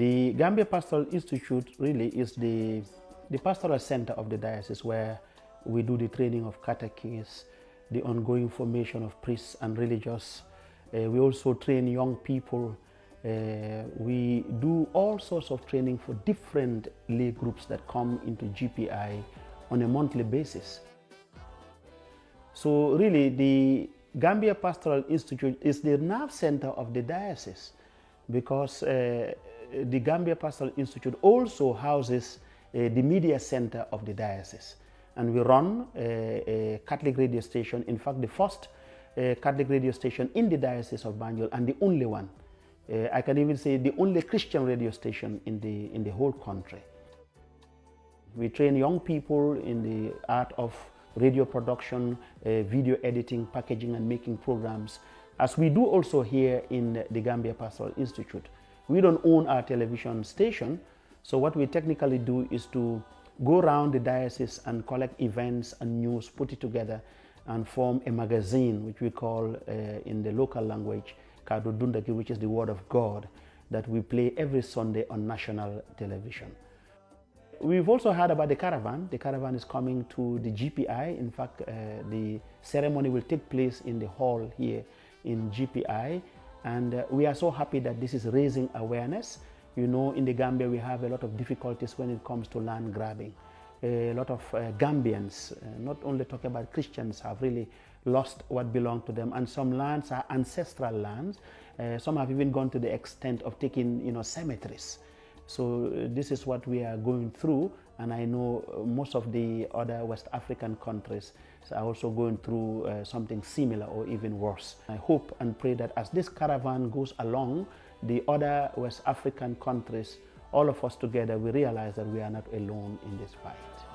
The Gambia Pastoral Institute really is the, the pastoral center of the diocese where we do the training of catechists, the ongoing formation of priests and religious. Uh, we also train young people. Uh, we do all sorts of training for different lay groups that come into GPI on a monthly basis. So really the Gambia Pastoral Institute is the nerve center of the diocese because uh, the Gambia Pastoral Institute also houses uh, the media center of the diocese. And we run a, a Catholic radio station, in fact, the first uh, Catholic radio station in the Diocese of Banjul and the only one. Uh, I can even say the only Christian radio station in the, in the whole country. We train young people in the art of radio production, uh, video editing, packaging and making programs, as we do also here in the Gambia Pastoral Institute. We don't own our television station, so what we technically do is to go around the diocese and collect events and news, put it together and form a magazine which we call uh, in the local language Kado Dundaki, which is the word of God that we play every Sunday on national television. We've also heard about the caravan. The caravan is coming to the GPI. In fact, uh, the ceremony will take place in the hall here in GPI. And uh, we are so happy that this is raising awareness. You know, in the Gambia, we have a lot of difficulties when it comes to land grabbing. A lot of uh, Gambians, uh, not only talking about Christians, have really lost what belonged to them. And some lands are ancestral lands. Uh, some have even gone to the extent of taking, you know, cemeteries. So uh, this is what we are going through and I know uh, most of the other West African countries are also going through uh, something similar or even worse. I hope and pray that as this caravan goes along, the other West African countries, all of us together, we realize that we are not alone in this fight.